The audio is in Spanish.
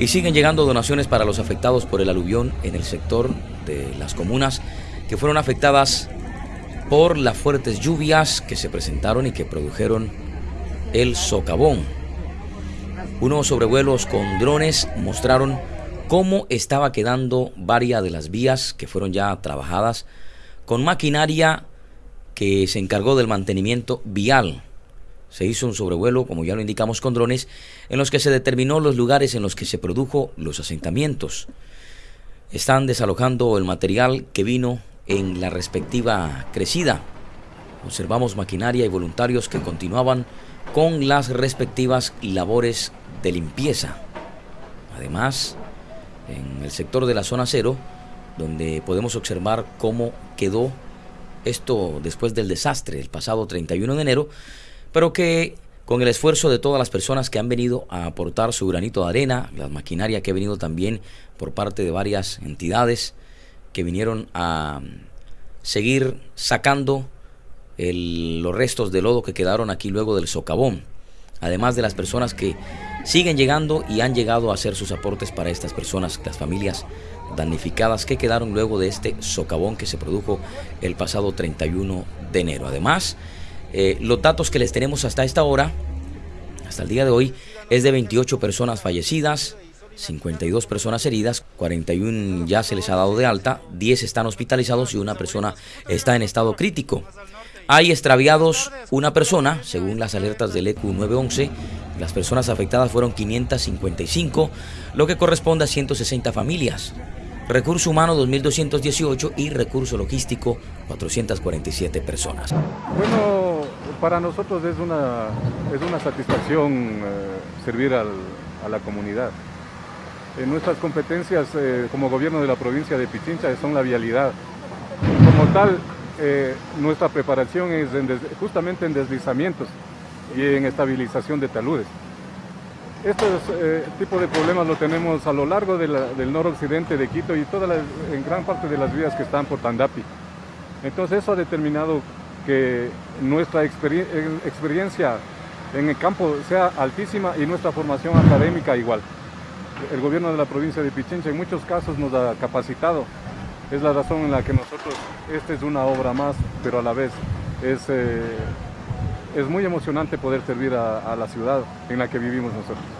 Y siguen llegando donaciones para los afectados por el aluvión en el sector de las comunas que fueron afectadas por las fuertes lluvias que se presentaron y que produjeron el socavón. Unos sobrevuelos con drones mostraron cómo estaba quedando varias de las vías que fueron ya trabajadas con maquinaria que se encargó del mantenimiento vial. Se hizo un sobrevuelo, como ya lo indicamos, con drones, en los que se determinó los lugares en los que se produjo los asentamientos. Están desalojando el material que vino en la respectiva crecida. Observamos maquinaria y voluntarios que continuaban con las respectivas labores de limpieza. Además, en el sector de la zona cero, donde podemos observar cómo quedó esto después del desastre el pasado 31 de enero, pero que con el esfuerzo de todas las personas que han venido a aportar su granito de arena, la maquinaria que ha venido también por parte de varias entidades que vinieron a seguir sacando los restos de lodo que quedaron aquí luego del socavón, además de las personas que siguen llegando y han llegado a hacer sus aportes para estas personas, las familias damnificadas que quedaron luego de este socavón que se produjo el pasado 31 de enero. Además, eh, los datos que les tenemos hasta esta hora, hasta el día de hoy, es de 28 personas fallecidas, 52 personas heridas, 41 ya se les ha dado de alta, 10 están hospitalizados y una persona está en estado crítico. Hay extraviados una persona, según las alertas del EQ 911. Las personas afectadas fueron 555, lo que corresponde a 160 familias. Recurso humano 2.218 y recurso logístico 447 personas. Bueno, para nosotros es una, es una satisfacción eh, servir a la comunidad. En nuestras competencias eh, como gobierno de la provincia de Pichincha son la vialidad. Como tal, eh, nuestra preparación es justamente en deslizamientos y en estabilización de taludes. Este eh, tipo de problemas lo tenemos a lo largo del noroccidente de Quito y toda en gran parte de las vías que están por Tandapi. Entonces eso ha determinado que nuestra experiencia en el campo sea altísima y nuestra formación académica igual. El gobierno de la provincia de Pichincha en muchos casos nos ha capacitado es la razón en la que nosotros, esta es una obra más, pero a la vez es, eh, es muy emocionante poder servir a la ciudad en la que vivimos nosotros.